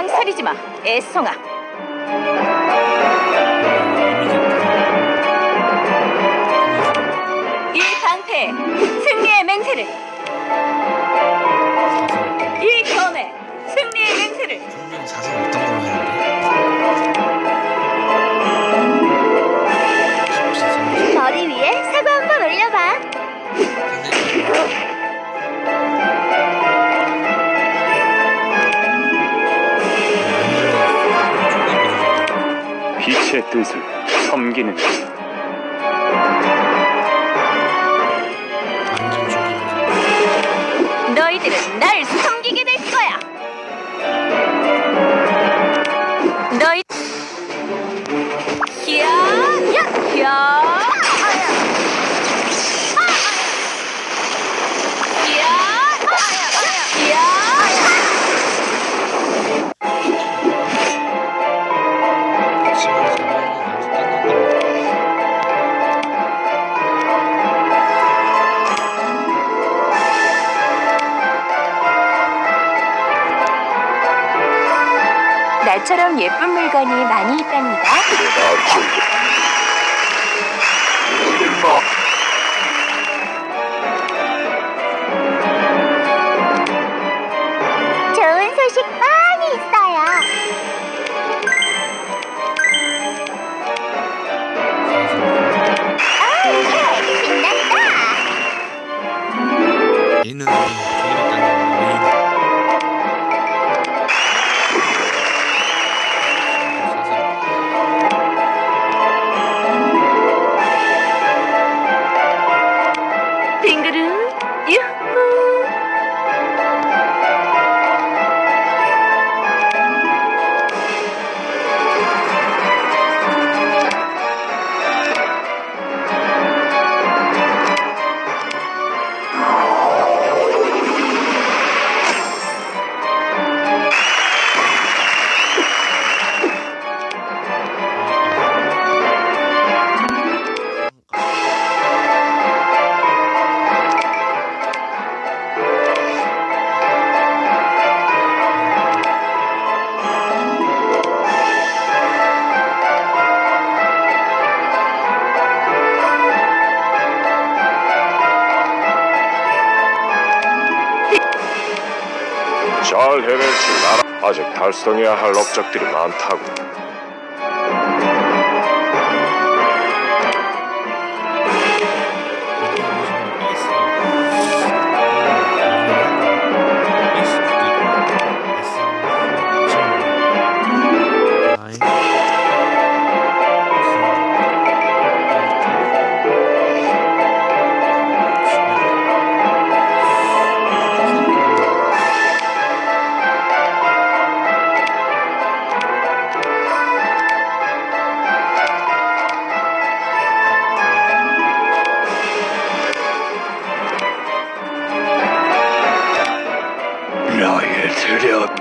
망설이지 마, 애송아. 이 방패, 그 승리의 맹세를 남기는 나처럼 예쁜 물건이 많이 있답니다. 해낼 줄 나라 아직 달성해야 할 업적들이 많다고. Studio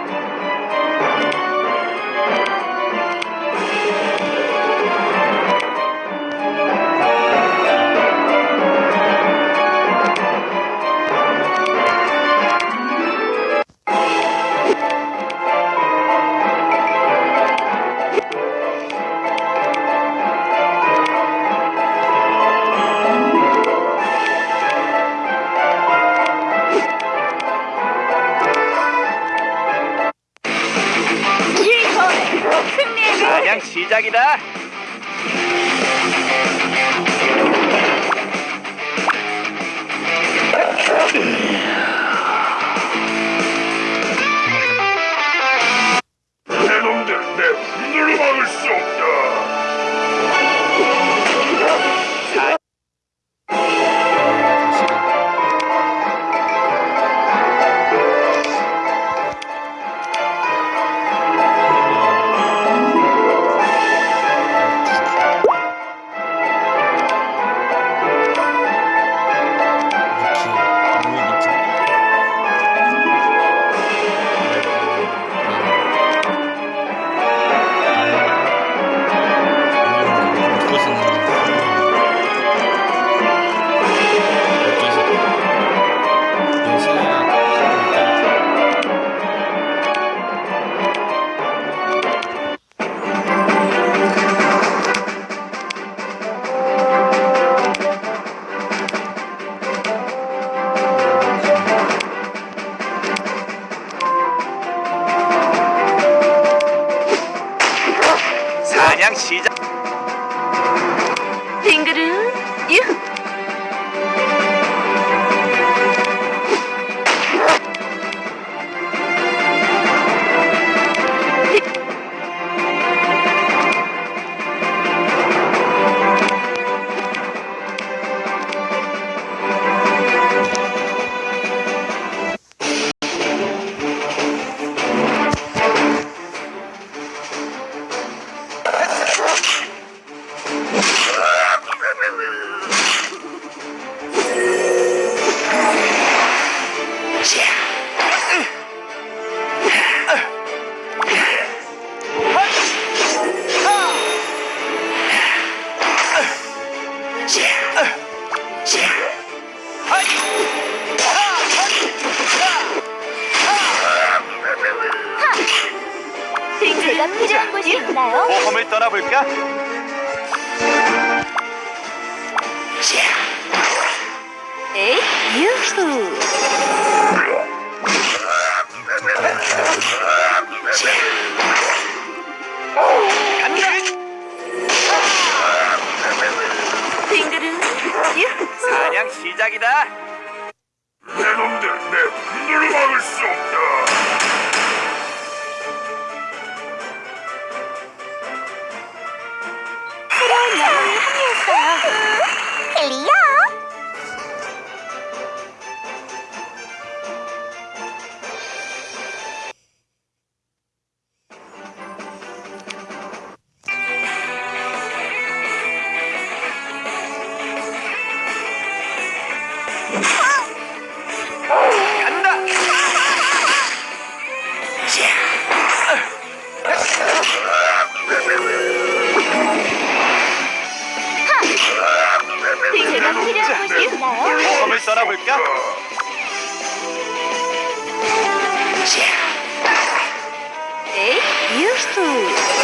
있나요? 모험을 어, 떠나볼까? 에이 유후 사냥 시작이다. 내 놈들 내 분노를 막을 수 없다. sana hükka. Ey, Houston.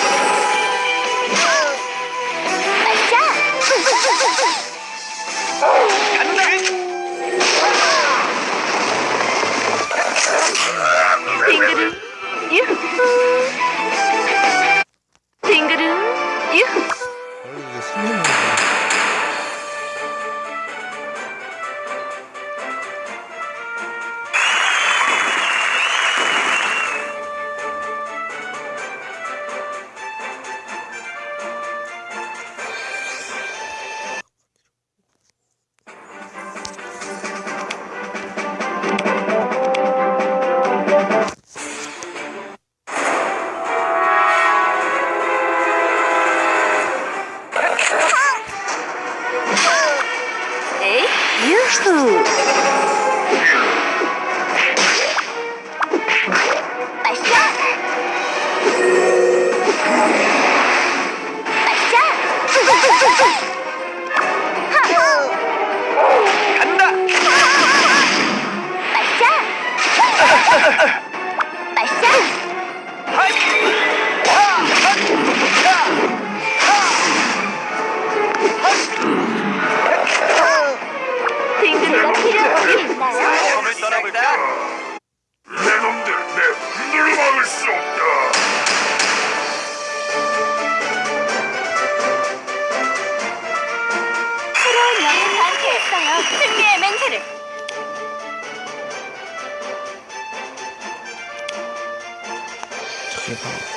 우리 함께 했어요. 승리의 맹세를. 저기